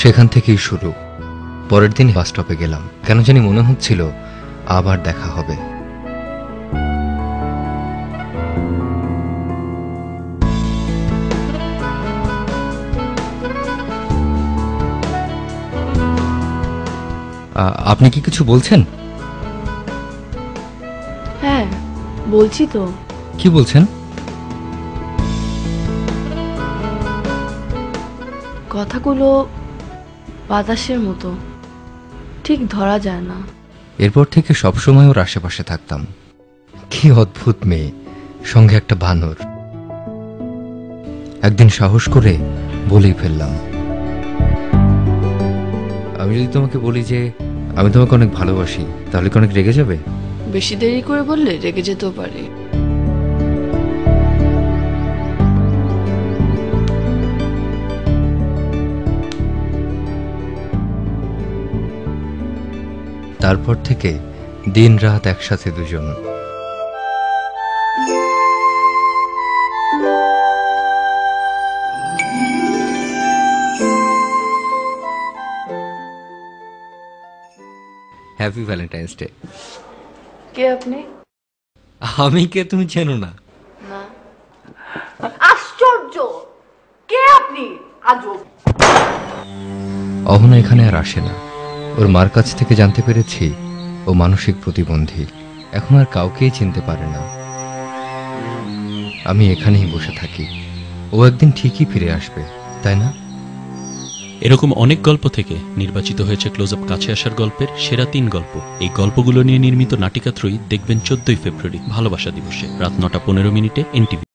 সেখান থেকেই শুরু। পরের দিন বাস স্টপে গেলাম। কেন জানি মনে হচ্ছিল আবার দেখা হবে। আপনি কি কিছু বলছেন? হ্যাঁ বলছি তো। কি বলছেন? কথাগুলো বাতাসের মতো। ঠিক ধরা যায় না। এরপর থেকে সবসময় ওর আশেপাশে থাকতাম। কি অদ্ভুত মেয়ে সঙ্গে একটা বানর। একদিন সাহস করে বলেই ফেললাম। আমি যদি তোমাকে বলি যে আমি তোমাকে অনেক ভালোবাসি তাহলে কি অনেক রেগে যাবে? বেশি দেরি করে বললে রেগে যেতেও পারে। তারপর থেকে দিন রাত একসাথে দুজন। হ্যাপি ভ্যালেন্টাইন্স ডে কে আপনি? আমি কে তুমি চেনো না। আশ্চর্য! কে আপনি? আজব। অহনা এখানে আর আসে না। ওর মার কাছ থেকে জানতে পেরেছি ও মানসিক প্রতিবন্ধী। এখন আর কাউকেই চিনতে পারে না। আমি এখানেই বসে থাকি। ও একদিন ঠিকই ফিরে আসবে, তাই না? এরকম অনেক গল্প থেকে নির্বাচিত হয়েছে ক্লোজ আপ কাছে আসার গল্পের সেরা তিন গল্প। এই গল্পগুলো নিয়ে নির্মিত নাটিকাত্রয়ী দেখবেন চোদ্দই ফেব্রুয়ারি, ভালোবাসা দিবসে, রাত নটা পনেরো মিনিটে এনটিভি